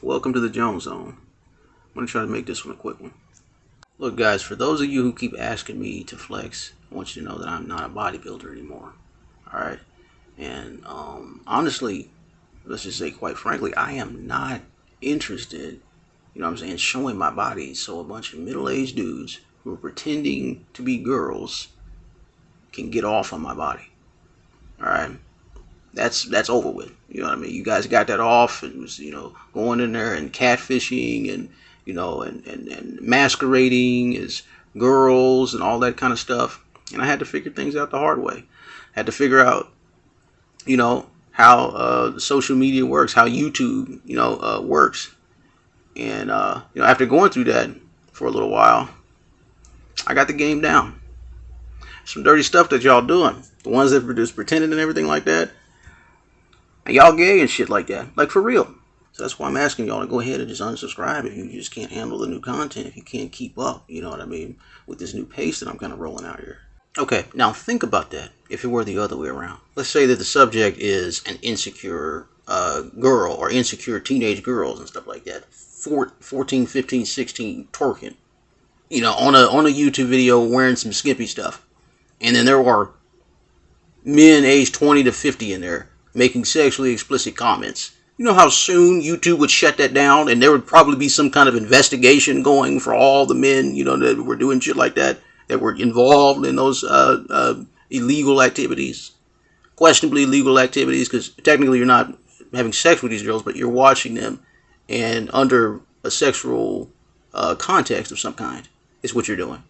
Welcome to the Jones Zone. I'm going to try to make this one a quick one. Look, guys, for those of you who keep asking me to flex, I want you to know that I'm not a bodybuilder anymore. All right? And um, honestly, let's just say, quite frankly, I am not interested, you know what I'm saying, showing my body so a bunch of middle aged dudes who are pretending to be girls can get off on my body. All right? That's that's over with. You know what I mean? You guys got that off and was, you know, going in there and catfishing and, you know, and, and, and masquerading as girls and all that kind of stuff. And I had to figure things out the hard way. I had to figure out, you know, how uh, social media works, how YouTube, you know, uh, works. And, uh, you know, after going through that for a little while, I got the game down. Some dirty stuff that y'all doing. The ones that produce pretending and everything like that. Y'all gay and shit like that. Like for real. So that's why I'm asking y'all to go ahead and just unsubscribe if you just can't handle the new content, if you can't keep up, you know what I mean, with this new pace that I'm kind of rolling out here. Okay, now think about that if it were the other way around. Let's say that the subject is an insecure uh, girl or insecure teenage girls and stuff like that. 14, 15, 16, twerking. You know, on a, on a YouTube video wearing some skimpy stuff. And then there are men aged 20 to 50 in there making sexually explicit comments. You know how soon YouTube would shut that down and there would probably be some kind of investigation going for all the men, you know, that were doing shit like that, that were involved in those uh, uh, illegal activities, questionably illegal activities, because technically you're not having sex with these girls, but you're watching them and under a sexual uh, context of some kind is what you're doing.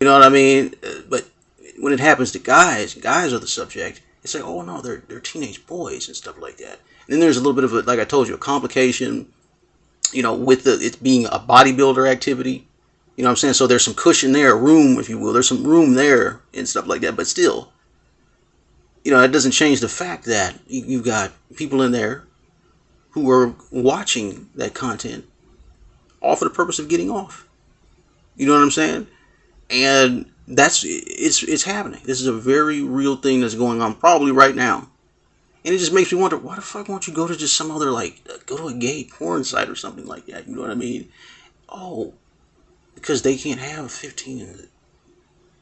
You know what I mean? Uh, but when it happens to guys, guys are the subject it's like, oh no, they're they're teenage boys and stuff like that. And then there's a little bit of a, like I told you, a complication, you know, with the it being a bodybuilder activity. You know what I'm saying? So there's some cushion there, room, if you will. There's some room there and stuff like that. But still, you know, that doesn't change the fact that you've got people in there who are watching that content all for the purpose of getting off. You know what I'm saying? And that's it's it's happening. This is a very real thing that's going on probably right now. And it just makes me wonder, why the fuck won't you go to just some other like go to a gay porn site or something like that? You know what I mean? Oh, because they can't have 15 and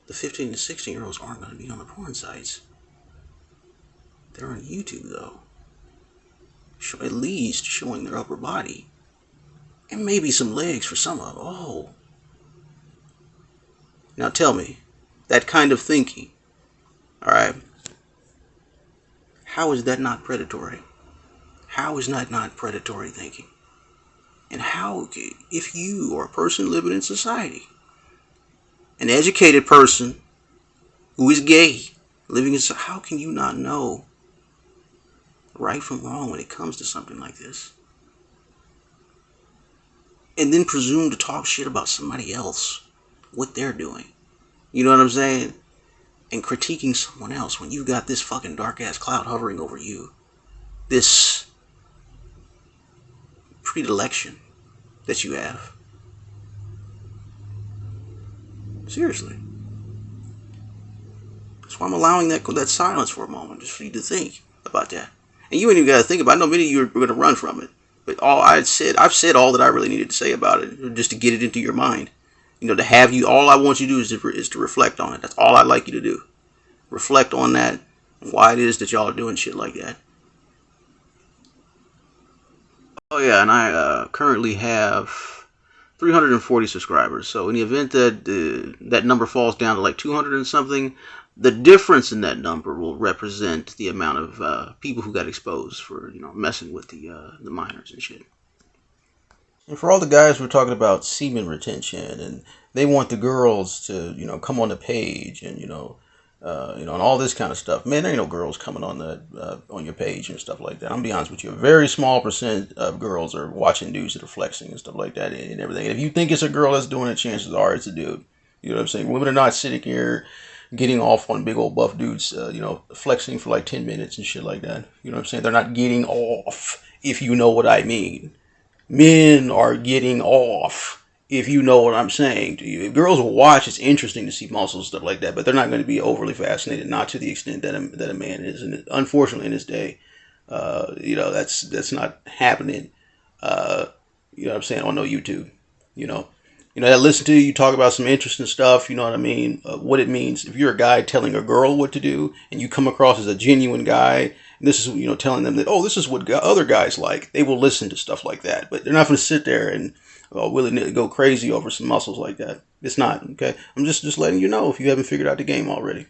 the, 15 and 16 year olds aren't going to be on the porn sites. They're on YouTube though. At least showing their upper body. And maybe some legs for some of them. Oh, now tell me, that kind of thinking, all right, how is that not predatory? How is that not predatory thinking? And how, if you are a person living in society, an educated person who is gay, living in, how can you not know right from wrong when it comes to something like this? And then presume to talk shit about somebody else what they're doing. You know what I'm saying? And critiquing someone else when you've got this fucking dark ass cloud hovering over you. This predilection that you have. Seriously. That's why I'm allowing that that silence for a moment, just for you to think about that. And you ain't even got to think about. it. Know many of you are going to run from it, but all I said, I've said all that I really needed to say about it, just to get it into your mind you know, to have you, all I want you to do is to, is to reflect on it. That's all I'd like you to do. Reflect on that, why it is that y'all are doing shit like that. Oh yeah, and I uh, currently have 340 subscribers. So in the event that uh, that number falls down to like 200 and something, the difference in that number will represent the amount of uh, people who got exposed for you know messing with the uh, the minors and shit. And for all the guys we're talking about semen retention and they want the girls to, you know, come on the page and, you know, uh, you know, and all this kind of stuff. Man, there ain't no girls coming on the uh, on your page and stuff like that. I'm be honest with you, a very small percent of girls are watching dudes that are flexing and stuff like that and everything. And if you think it's a girl that's doing it, chances are it's a dude. You know what I'm saying? Women are not sitting here getting off on big old buff dudes, uh, you know, flexing for like 10 minutes and shit like that. You know what I'm saying? They're not getting off, if you know what I mean men are getting off if you know what I'm saying to you. If girls watch, it's interesting to see muscles and stuff like that, but they're not going to be overly fascinated, not to the extent that a, that a man is. And unfortunately, in this day, uh, you know, that's that's not happening uh, you know what I'm saying, on no YouTube. You know, you know, that listen to you, you talk about some interesting stuff. You know what I mean? Uh, what it means if you're a guy telling a girl what to do, and you come across as a genuine guy, and this is you know telling them that oh, this is what other guys like. They will listen to stuff like that, but they're not going to sit there and uh, willy go crazy over some muscles like that. It's not okay. I'm just just letting you know if you haven't figured out the game already.